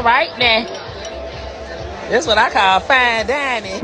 All right now. That's what I call fine dining.